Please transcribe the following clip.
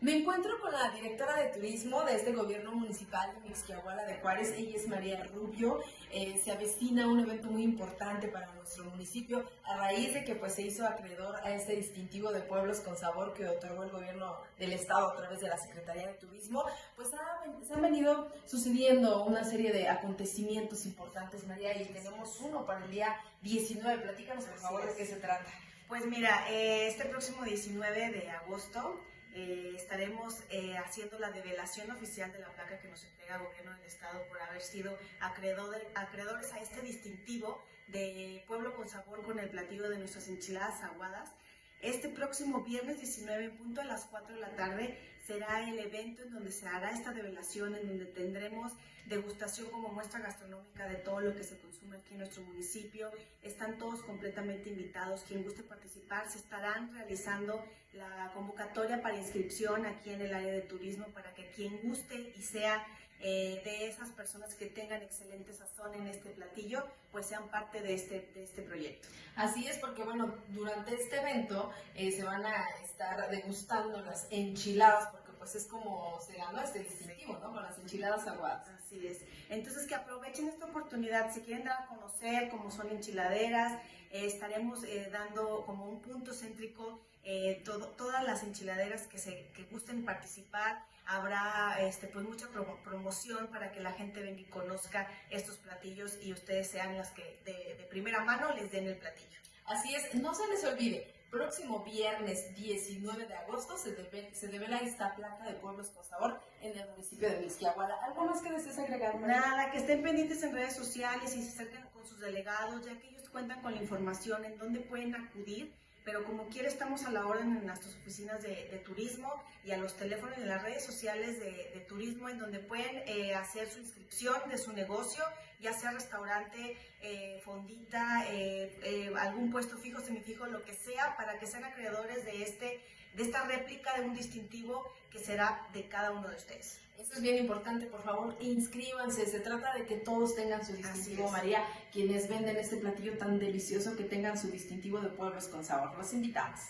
Me encuentro con la directora de turismo de este gobierno municipal de Mixquiahuala de Juárez, ella es María Rubio. Eh, se avecina un evento muy importante para nuestro municipio a raíz de que pues, se hizo acreedor a este distintivo de pueblos con sabor que otorgó el gobierno del estado a través de la Secretaría de Turismo. Pues se han venido sucediendo una serie de acontecimientos importantes, María, y tenemos uno para el día 19. Platícanos por favor de qué se trata. Pues mira, eh, este próximo 19 de agosto eh, estaremos eh, haciendo la develación oficial de la placa que nos entrega el gobierno del estado por haber sido acreedores a este distintivo de pueblo con sabor con el platillo de nuestras enchiladas aguadas. Este próximo viernes 19 punto a las 4 de la tarde será el evento en donde se hará esta develación, en donde tendremos degustación como muestra gastronómica de todo lo que se consume aquí en nuestro municipio. Están todos completamente invitados. Quien guste participar, se estarán realizando la convocatoria para inscripción aquí en el área de turismo para que quien guste y sea eh, de esas personas que tengan excelente sazón en este platillo, pues sean parte de este, de este proyecto. Así es, porque bueno, durante este evento eh, se van a estar degustando las enchiladas, porque pues es como se ganó este distintivo, ¿no? Con las enchiladas aguadas. Así es. Entonces que aprovechen esta oportunidad, si quieren dar a conocer cómo son enchiladeras, eh, estaremos dando como un punto céntrico todas las enchiladeras que, se, que gusten participar habrá este, pues mucha promoción para que la gente venga y conozca estos platillos y ustedes sean las que de, primera mano les den el platillo. Así es, no se les olvide, próximo viernes 19 de agosto se, debe, se devela esta placa de Pueblos con Sabor en el municipio de Misquiahuala. ¿Algo más que desees agregar? Nada, que estén pendientes en redes sociales y se acerquen con sus delegados, ya que ellos cuentan con la información en dónde pueden acudir pero como quiera estamos a la orden en nuestras oficinas de, turismo y a los teléfonos y las redes sociales de, turismo en donde pueden eh, hacer su inscripción de su negocio, ya sea restaurante, eh, fondita, eh, algún puesto fijo, semifijo, lo que sea, para que sean acreedores de, este, de esta réplica de un distintivo que será de cada uno de ustedes. Eso es bien importante, por favor, inscríbanse. Se trata de que todos tengan su distintivo, María. Quienes venden este platillo tan delicioso, que tengan su distintivo de pueblos con sabor. Los invitamos.